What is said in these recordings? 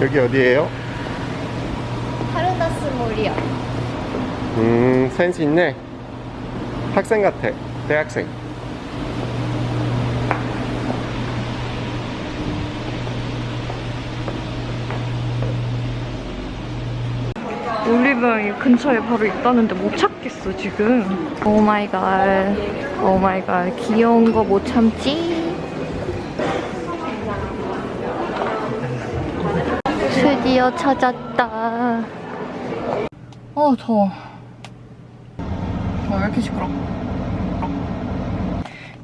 여기 어디예요? 하르나스 몰이요. 음, 센스 있네. 학생 같아. 대학생. 올리브영 이 근처에 바로 있다는데 못 찾겠어 지금 oh my god oh my god 귀여운 거 못 참지 드디어 찾았다. 어 더워. 어, 왜 이렇게 시끄러?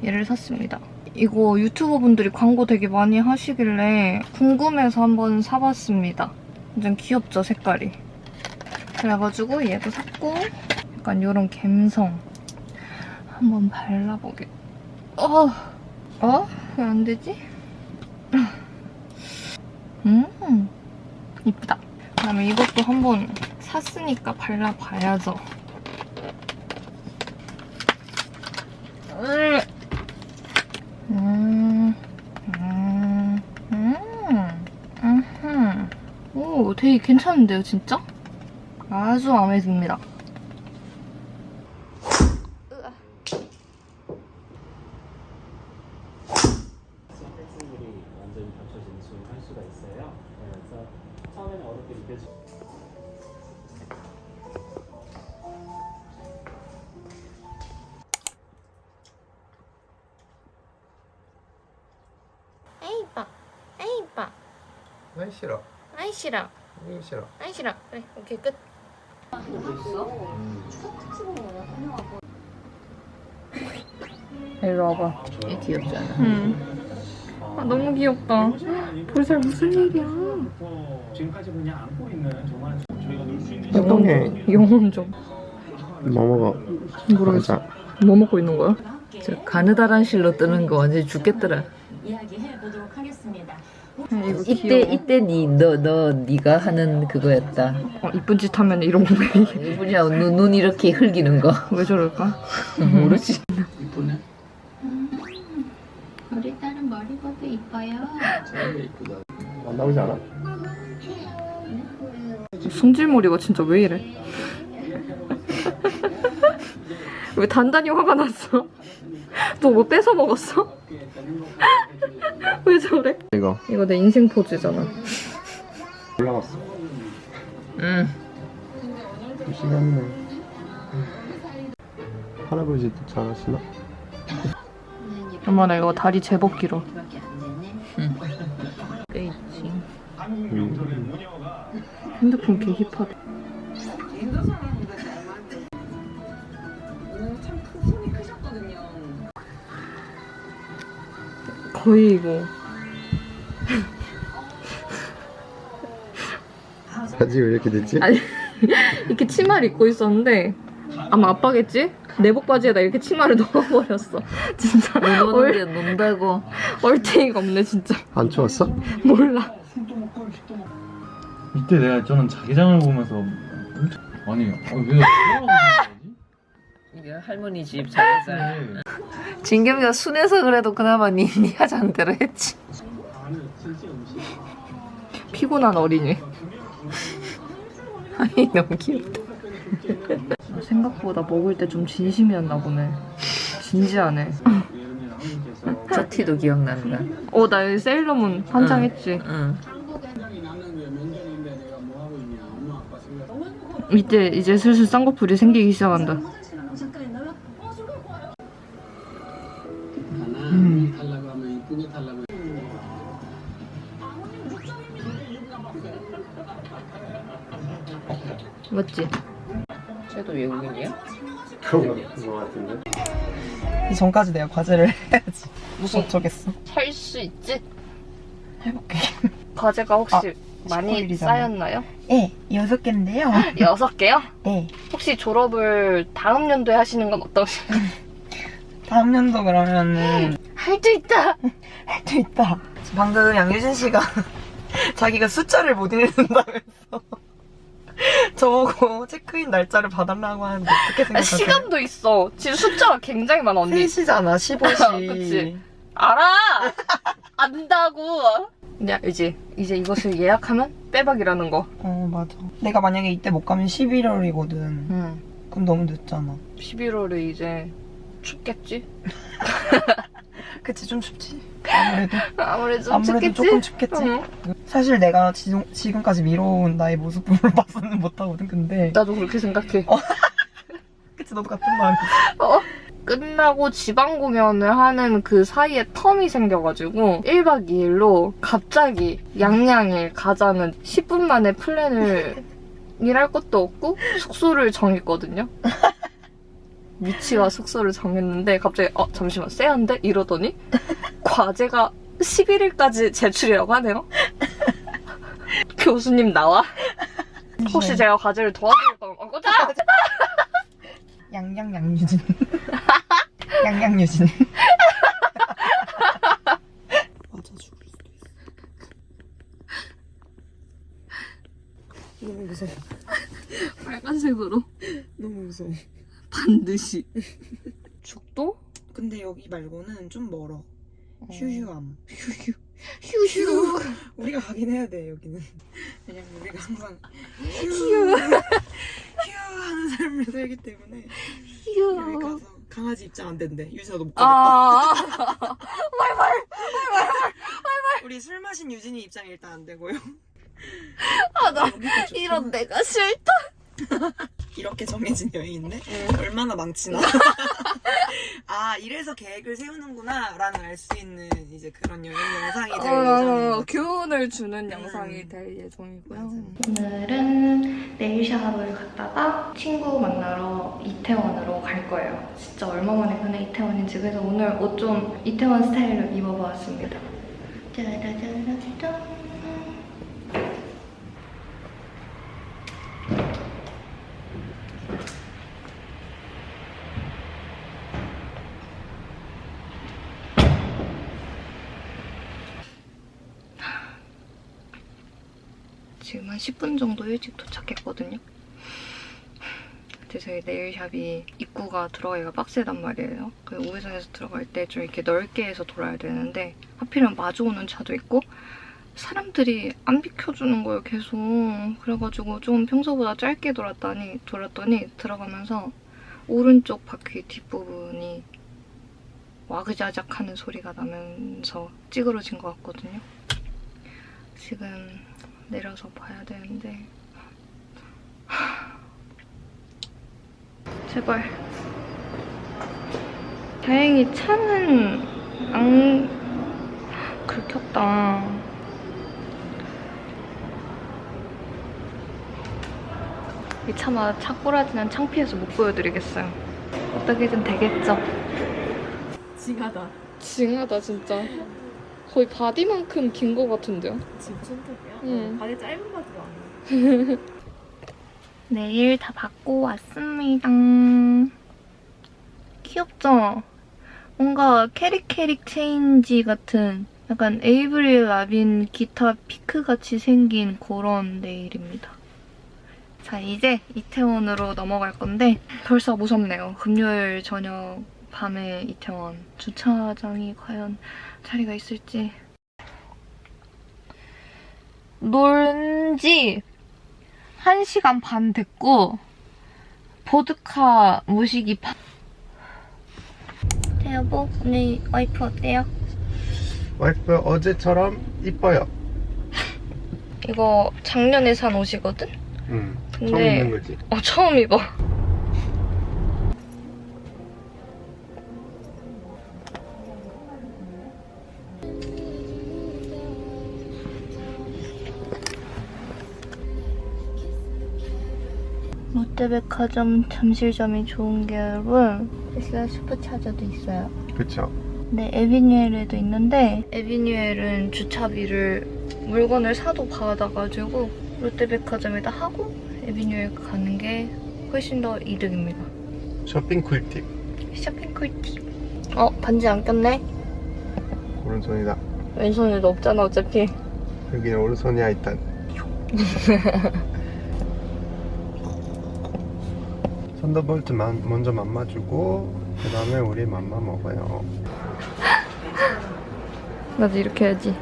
얘를 샀습니다. 이거 유튜버 분들이 광고 되게 많이 하시길래 궁금해서 한번 사봤습니다. 완전 귀엽죠 색깔이. 그래가지고 얘도 샀고 약간 이런 갬성. 한번 발라보게. 어? 어? 왜 안 되지? 음 이쁘다 그다음에 이것도 한번 샀으니까 발라봐야죠 음, 음, 음, 음, 음. 오, 되게 괜찮은데요, 진짜? 아주 마음에 듭니다. 아이 싫어. 아이 싫어, 이거 싫어. 아이 싫어. 그래, 오케이 끝. 이리 와봐. 얘 귀엽잖아. 응. 아, 너무 귀엽다. 벌써 무슨 일이야. 지금까지 그냥 안고 있는 정말 저희가 놀 수 있는 이동해. 영혼 좀. 뭐 먹어? 모르겠어. 뭐 먹고 있는 거야? 저 가느다란 실로 뜨는 거 완전 히 죽겠더라. 이야기해 보도록 하겠습니다. 이때. 이때 니너너 네가 하는 그거였다. 어, 이쁜 짓 하면 이런 거 왜, 이분이야 눈, 눈 이렇게 흘기는 거 왜 저럴까? 모르지. 우리 딸은 머리보도 이뻐요. 안 나오지 않아? 승질머리가 진짜 왜 이래? 왜 단단히 화가 났어? 너 뭐 뺏어 먹었어? 왜 저래? 이거 이거 내 인생 포즈잖아. 올라갔어. 응. 시간네. 할아버지 도 잘하시나? 엄마 나 이거 다리 제법 길어. 꽤 있지. 음. 핸드폰 개 힙하다. 거의 이거 바지 왜 이렇게 됐지? 아니 이렇게 치마를 입고 있었는데 아마 아빠겠지? 내복 바지에다 이렇게 치마를 넣어버렸어. 진짜 눈 얼, 오는데 논다고. 얼탱이가 없네 진짜. 안 추웠어? 몰라. 이때 내가 저는 자기장을 보면서 아니 어, 왜 이게 할머니 집. 생각하지? 진겸이가 순해서 그래도 그나마 니, 니 하자는 대로 했지. 피곤한 어린이. 아니 너무 귀엽다. 생각보다 먹을 때 좀 진심이었나 보네. 진지하네. 저 티도 기억난다. 어, 나 여기 세일러문 한장 했지. 응. 이제 이제 슬슬 쌍꺼풀이 생기기 시작한다. 맞지? 쟤도 외국인이야? 그런 거 같은데. 이 전까지 내가 과제를 해야지. 무슨 어쩌겠어. 할 수 있지? 해볼게. 과제가 혹시 아, 많이 19일이잖아. 쌓였나요? 네, 여섯 개인데요. 여섯 개요? 네. 혹시 졸업을 다음 연도에 하시는 건 어떠신가요? 다음 연도 그러면은 할 수 있다! 할 수 있다. 방금 양유진 씨가 자기가 숫자를 못 읽는다면서 저보고 체크인 날짜를 봐달라고 하는데 어떻게 아, 생각하세요? 시간도 있어. 지금 숫자가 굉장히 많아, 언니. 3시잖아, 15시. 그치. 알아! 안다고! 야, 이제, 이제 이것을 예약하면 빼박이라는 거. 어 맞아. 내가 만약에 이때 못 가면 11월이거든. 응. 그럼 너무 늦잖아. 11월에 이제 춥겠지? 그치 좀 춥지. 아무래도 아무래도 좀 아무래도 춥겠지? 조금 춥겠지. 응. 사실 내가 지, 지금까지 미뤄온 나의 모습으로 봐서는 못하거든. 근데 나도 그렇게 생각해. 그치 너도 같은 마음이지. 끝나고 지방 공연을 하는 그 사이에 텀이 생겨가지고 1박 2일로 갑자기 양양에 가자는 10분 만에 플랜을 일할 것도 없고 숙소를 정했거든요. 위치와 숙소를 정했는데 갑자기 어 잠시만 쎄한데? 이러더니 과제가 11일까지 제출이라고 하네요. 교수님 나와? 혹시 제가 과제를 도와드릴 거면 어 꺼져! 양양 양유진. 양양유진. 맞아 죽을 수도 있어. 너무 무서워. 빨간색으로 너무 무서워. 반드시 죽도? 근데 여기 말고는 좀 멀어. 휴휴함. 휴휴 휴휴 우리가 가긴 해야 돼 여기는. 왜냐면 우리가 항상 휴 휴 하는 삶을 살기 때문에 여기 가서 강아지 입장 안 된대. 유진아 너못 가겠다. 아 우리 술 마신 유진이 입장이 일단 안 되고요. 아, 나 여기가 좋구나. 이런 내가 싫다 이렇게 정해진 여행인데 얼마나 망치나. 아 이래서 계획을 세우는구나 라는 알 수 있는 이제 그런 여행 영상이 될 어, 거죠. 교훈을 주는 음. 영상이 될 예정이고요 맞아요. 오늘은 네일샵을 갔다가 친구 만나러 이태원으로 갈 거예요 진짜 얼마 만에 가는 이태원인지 그래서 오늘 옷 좀 이태원 스타일로 입어보았습니다 짜라짜라짠 지금 한 10분 정도 일찍 도착했거든요. 근데 저희 네일샵이 입구가 들어가기가 빡세단 말이에요. 그 우회전에서 들어갈 때 좀 이렇게 넓게 해서 돌아야 되는데 하필이면 마주오는 차도 있고 사람들이 안 비켜주는 거예요, 계속. 그래가지고 좀 평소보다 짧게 돌았더니, 돌았더니 들어가면서 오른쪽 바퀴 뒷부분이 와그자작 하는 소리가 나면서 찌그러진 것 같거든요. 지금 내려서 봐야 되는데. 제발. 다행히 차는 안 긁혔다. 이 차마 차 꼬라지는 창피해서 못 보여드리겠어요. 어떻게든 되겠죠? 징하다. 징하다 진짜 거의 바디만큼 긴 것 같은데요? 지금 손톱이야? 응. 바디 짧은 바지가 아니야. 네일 다 받고 왔습니다. 귀엽죠? 뭔가 캐릭캐릭 체인지 같은 약간 에이브릴 라빈 기타 피크같이 생긴 그런 네일입니다. 자, 이제 이태원으로 넘어갈 건데 벌써 무섭네요. 금요일 저녁 밤에 이태원 주차장이 과연 자리가 있을지 놀지 1시간 반 됐고 보드카 무식이 파... 네, 여보 오늘 와이프 어때요? 와이프 어제처럼 이뻐요. 이거 작년에 산 옷이거든? 응. 처음 근데 입는 거지. 어 처음 입어 롯데백화점 잠실점이 좋은 게 여러분 여기가 슈퍼차저도 있어요 그쵸. 네, 에비뉴엘에도 있는데 에비뉴엘은 주차비를 물건을 사도 받아가지고 롯데백화점에다 하고 에비뉴엘 가는 게 훨씬 더 이득입니다. 쇼핑 꿀팁. 쇼핑 꿀팁. 어, 반지 안 꼈네? 오른손이다. 왼손에도 없잖아, 어차피. 여기는 오른손이야 일단. 썬더볼트만 먼저 맘마주고 그 다음에 우리 맘마 먹어요. 나도 이렇게 해야지.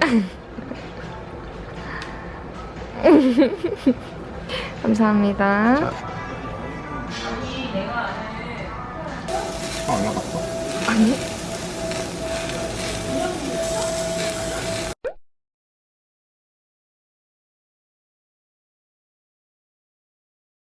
감사합니다. 아,